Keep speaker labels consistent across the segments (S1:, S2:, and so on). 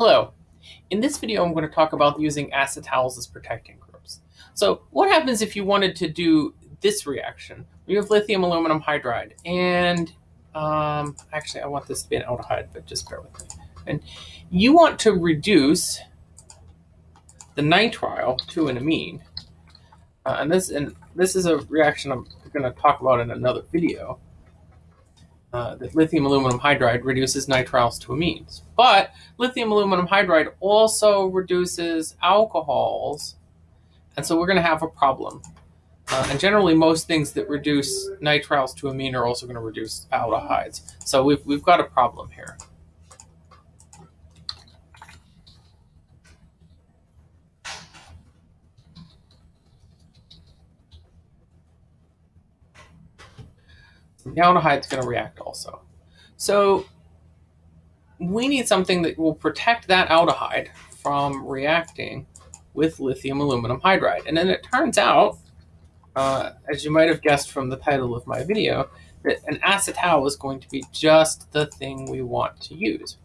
S1: Hello. In this video, I'm going to talk about using acetals as protecting groups. So what happens if you wanted to do this reaction? You have lithium aluminum hydride, and um, actually I want this to be an aldehyde, but just bear with me. And you want to reduce the nitrile to an amine. Uh, and this and this is a reaction I'm going to talk about in another video uh, that lithium aluminum hydride reduces nitriles to amines. But lithium aluminum hydride also reduces alcohols, and so we're going to have a problem. Uh, and generally, most things that reduce nitriles to amine are also going to reduce aldehydes. So we've, we've got a problem here. The aldehyde is going to react also. So we need something that will protect that aldehyde from reacting with lithium aluminum hydride. And then it turns out, uh, as you might have guessed from the title of my video, that an acetal is going to be just the thing we want to use.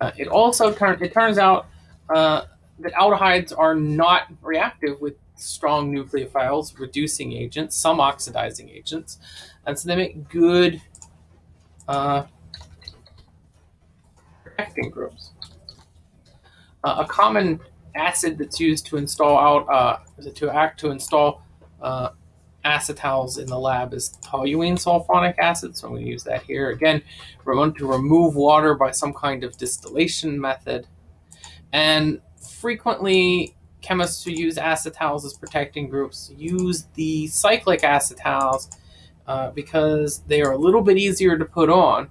S1: Uh, it also turn, it turns out uh, that aldehydes are not reactive with strong nucleophiles, reducing agents, some oxidizing agents. And so they make good uh, protecting groups. Uh, a common acid that's used to install out, uh, to act to install uh, acetals in the lab is toluene sulfonic acid. So I'm going to use that here. Again, we're going to remove water by some kind of distillation method. And frequently chemists who use acetals as protecting groups use the cyclic acetals uh, because they are a little bit easier to put on,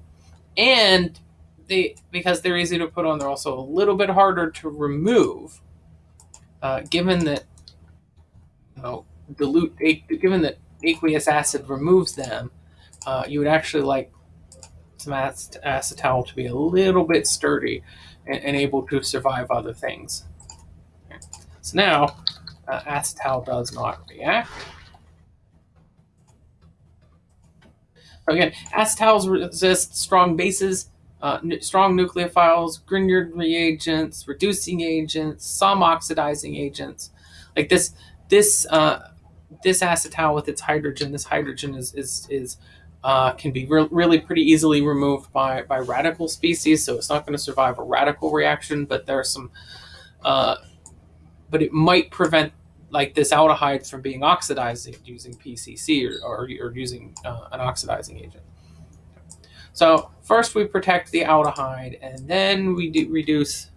S1: and they because they're easy to put on, they're also a little bit harder to remove. Uh, given that you know, dilute, given that aqueous acid removes them, uh, you would actually like some acetal to be a little bit sturdy and, and able to survive other things. So now, uh, acetal does not react. Again, acetals resist strong bases, uh, strong nucleophiles, Grignard reagents, reducing agents, some oxidizing agents. Like this, this, uh, this acetal with its hydrogen, this hydrogen is is is uh, can be re really pretty easily removed by by radical species. So it's not going to survive a radical reaction, but there are some uh, but it might prevent like this aldehyde from being oxidized using PCC or, or, or using uh, an oxidizing agent. So first we protect the aldehyde and then we reduce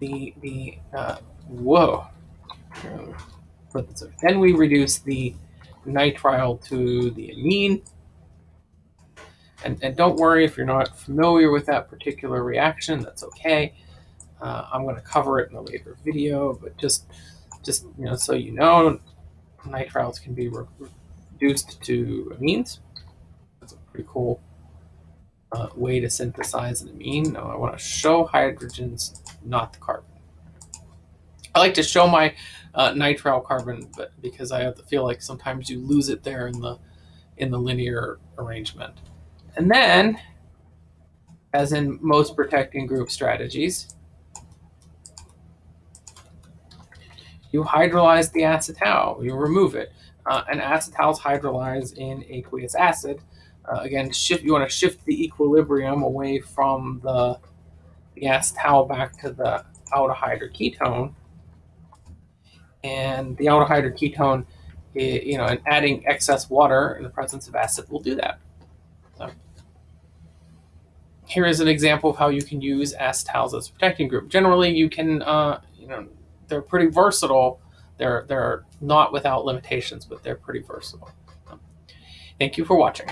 S1: the, the uh, whoa, then we reduce the nitrile to the amine and, and don't worry if you're not familiar with that particular reaction, that's okay. Uh, I'm going to cover it in a later video, but just, just you know, so you know, nitriles can be re reduced to amines. That's a pretty cool uh, way to synthesize an amine. Now I want to show hydrogens, not the carbon. I like to show my uh, nitrile carbon, but because I feel like sometimes you lose it there in the in the linear arrangement. And then, as in most protecting group strategies, you hydrolyze the acetal, you remove it. Uh, and acetals hydrolyze in aqueous acid. Uh, again, shift. you want to shift the equilibrium away from the, the acetal back to the aldehyde or ketone. And the aldehyde or ketone, you know, and adding excess water in the presence of acid will do that. So here is an example of how you can use acetals as a protecting group. Generally, you can, uh, you know, they're pretty versatile. They're, they're not without limitations, but they're pretty versatile. Thank you for watching.